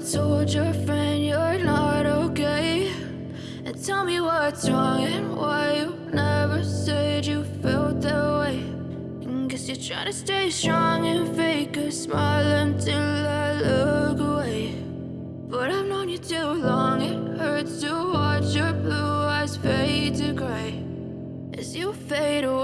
told your friend you're not okay. And tell me what's wrong and why you never said you felt that way. And guess you're trying to stay strong and fake a smile until I look away. But I've known you too long, it hurts to watch your blue eyes fade to gray. As you fade away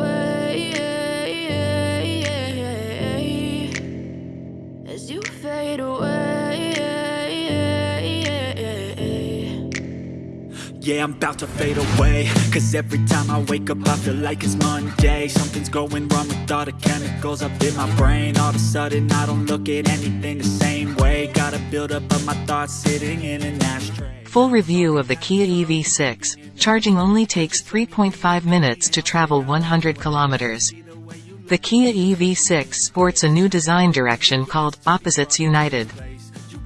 Yeah, I'm about to fade away Cause every time I wake up I feel like it's Monday Something's going wrong with all the chemicals up in my brain All of a sudden I don't look at anything the same way Gotta build up of my thoughts sitting in an ashtray Full review of the Kia EV6. Charging only takes 3.5 minutes to travel 100 kilometers. The Kia EV6 sports a new design direction called Opposites United.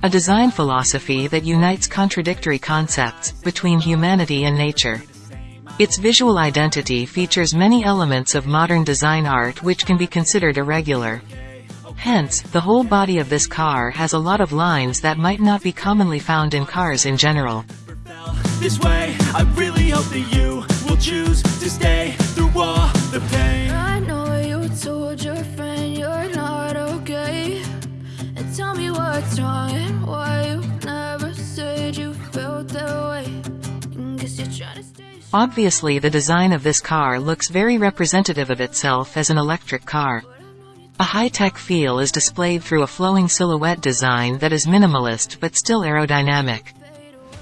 A design philosophy that unites contradictory concepts between humanity and nature. Its visual identity features many elements of modern design art which can be considered irregular. Hence, the whole body of this car has a lot of lines that might not be commonly found in cars in general. This way, I really hope that you will choose to stay through all Obviously the design of this car looks very representative of itself as an electric car. A high-tech feel is displayed through a flowing silhouette design that is minimalist but still aerodynamic.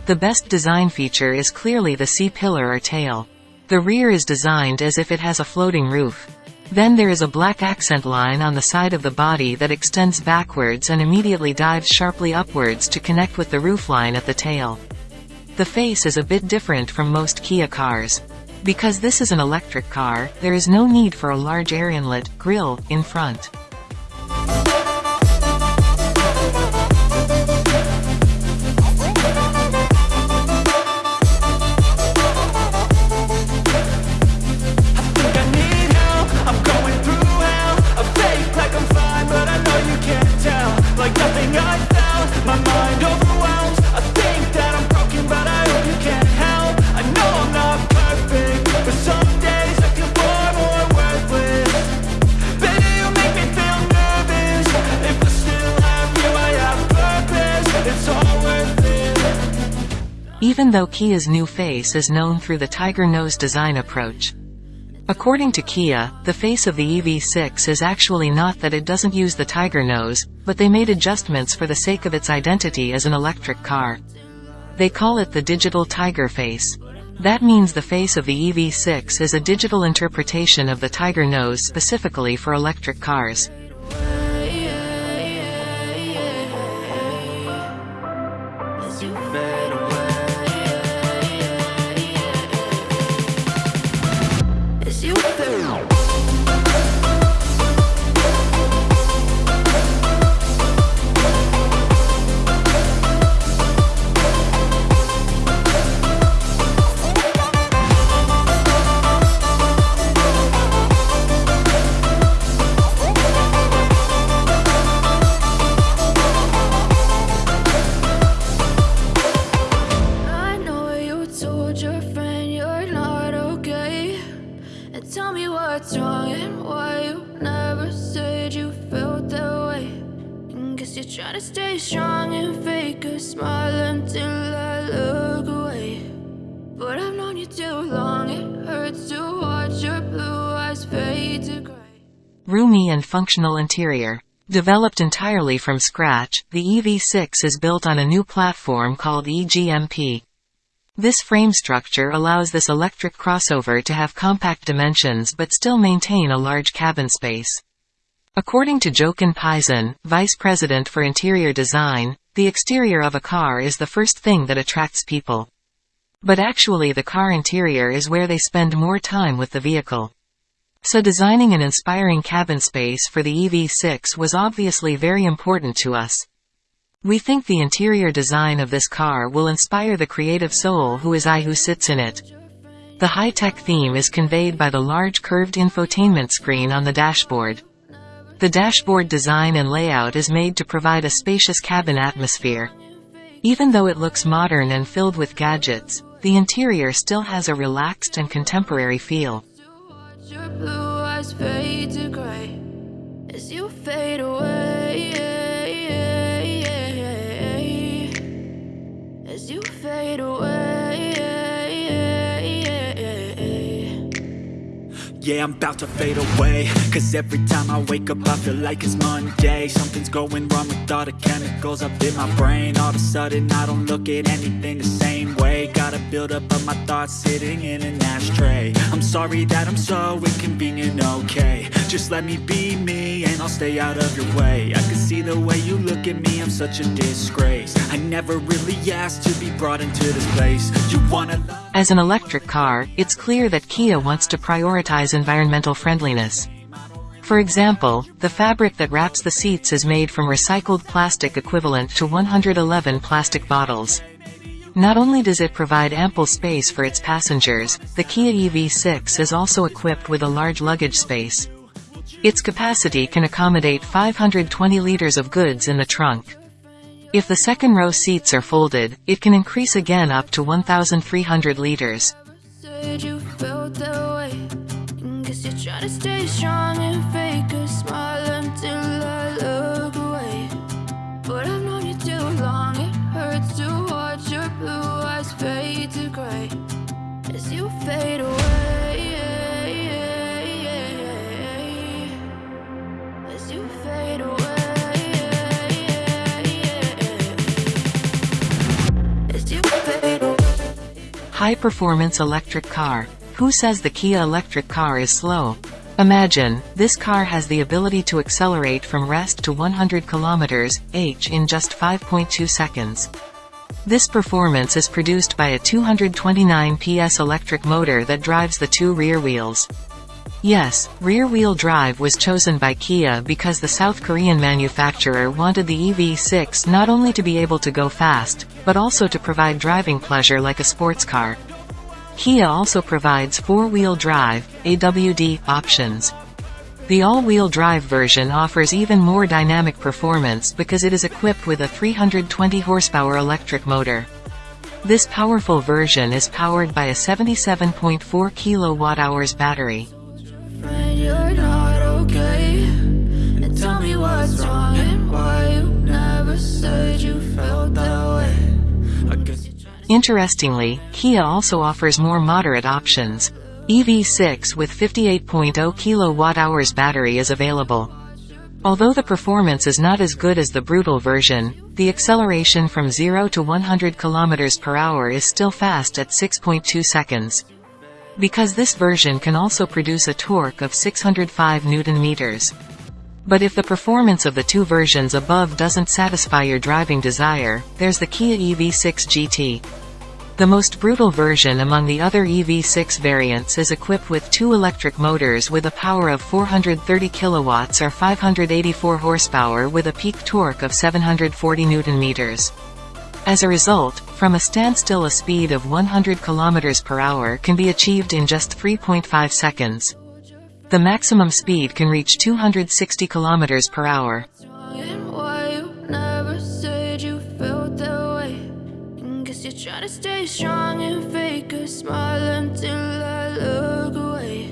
The best design feature is clearly the C-pillar or tail. The rear is designed as if it has a floating roof. Then there is a black accent line on the side of the body that extends backwards and immediately dives sharply upwards to connect with the roofline at the tail. The face is a bit different from most Kia cars. Because this is an electric car, there is no need for a large air inlet, grille, in front. Even though Kia's new face is known through the tiger nose design approach. According to Kia, the face of the EV6 is actually not that it doesn't use the tiger nose, but they made adjustments for the sake of its identity as an electric car. They call it the digital tiger face. That means the face of the EV6 is a digital interpretation of the tiger nose specifically for electric cars. Stay strong and fake a smile until I look away But I've known you too long, it hurts to watch your blue eyes fade to gray Roomy and functional interior. Developed entirely from scratch, the EV6 is built on a new platform called EGMP. This frame structure allows this electric crossover to have compact dimensions but still maintain a large cabin space. According to Jochen Paesen, Vice President for Interior Design, the exterior of a car is the first thing that attracts people. But actually the car interior is where they spend more time with the vehicle. So designing an inspiring cabin space for the EV6 was obviously very important to us. We think the interior design of this car will inspire the creative soul who is I who sits in it. The high-tech theme is conveyed by the large curved infotainment screen on the dashboard. The dashboard design and layout is made to provide a spacious cabin atmosphere. Even though it looks modern and filled with gadgets, the interior still has a relaxed and contemporary feel. As you fade away. Yeah, I'm about to fade away. Cause every time I wake up I feel like it's Monday. Something's going wrong with all the chemicals up in my brain. All of a sudden I don't look at anything the same way. Gotta build up of my thoughts sitting in an ashtray. I'm sorry that I'm so inconvenient, okay. Just let me be me and I'll stay out of your way I can see the way you look at me, I'm such a disgrace I never really asked to be brought into this place You wanna As an electric car, it's clear that Kia wants to prioritize environmental friendliness. For example, the fabric that wraps the seats is made from recycled plastic equivalent to 111 plastic bottles. Not only does it provide ample space for its passengers, the Kia EV6 is also equipped with a large luggage space. Its capacity can accommodate 520 liters of goods in the trunk. If the second row seats are folded, it can increase again up to 1,300 liters. You're to stay strong and fake a smile until I High-performance electric car. Who says the Kia electric car is slow? Imagine, this car has the ability to accelerate from rest to 100 km h in just 5.2 seconds. This performance is produced by a 229 PS electric motor that drives the two rear wheels. Yes, rear-wheel drive was chosen by Kia because the South Korean manufacturer wanted the EV6 not only to be able to go fast, but also to provide driving pleasure like a sports car. Kia also provides four-wheel drive AWD, options. The all-wheel drive version offers even more dynamic performance because it is equipped with a 320 horsepower electric motor. This powerful version is powered by a 77.4 kilowatt-hours battery. Interestingly, Kia also offers more moderate options. EV6 with 58.0 kWh battery is available. Although the performance is not as good as the brutal version, the acceleration from 0 to 100 km per hour is still fast at 6.2 seconds. Because this version can also produce a torque of 605 Nm. But if the performance of the two versions above doesn't satisfy your driving desire, there's the Kia EV6 GT. The most brutal version among the other EV6 variants is equipped with two electric motors with a power of 430 kilowatts or 584 horsepower with a peak torque of 740 Nm. As a result, from a standstill a speed of 100 km per hour can be achieved in just 3.5 seconds. The maximum speed can reach 260 km per hour. Stay strong and fake a smile until I look away.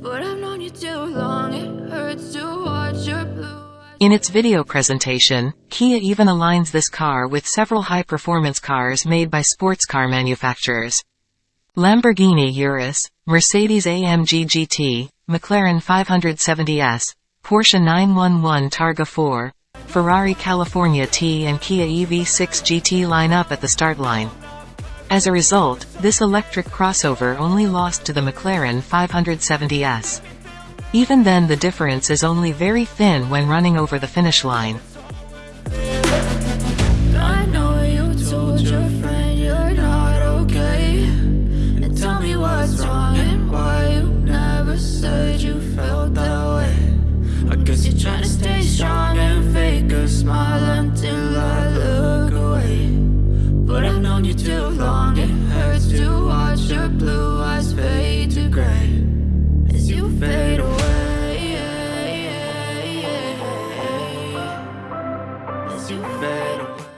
But I've known you too long, it hurts to watch your blue In its video presentation, Kia even aligns this car with several high-performance cars made by sports car manufacturers. Lamborghini Urus, Mercedes-AMG GT, McLaren 570S, Porsche 911 Targa 4, Ferrari California T and Kia EV6 GT line up at the start line. As a result, this electric crossover only lost to the McLaren 570S. Even then the difference is only very thin when running over the finish line.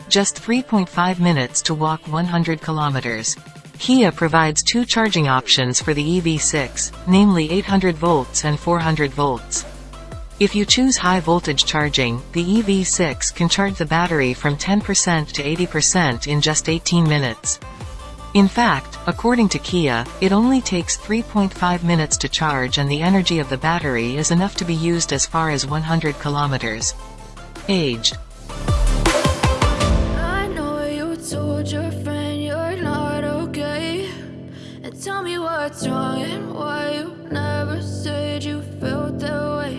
Just 3.5 minutes to walk 100 kilometers. Kia provides two charging options for the EV6, namely 800 volts and 400 volts. If you choose high voltage charging, the EV6 can charge the battery from 10% to 80% in just 18 minutes. In fact, according to Kia, it only takes 3.5 minutes to charge and the energy of the battery is enough to be used as far as 100 kilometers. Age told your friend you're not okay. And tell me what's wrong and why you never said you felt that way.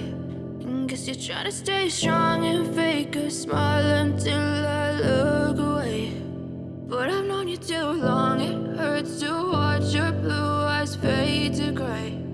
And guess you're trying to stay strong and fake a smile until I look away. But I've known you too long, it hurts to watch your blue eyes fade to gray.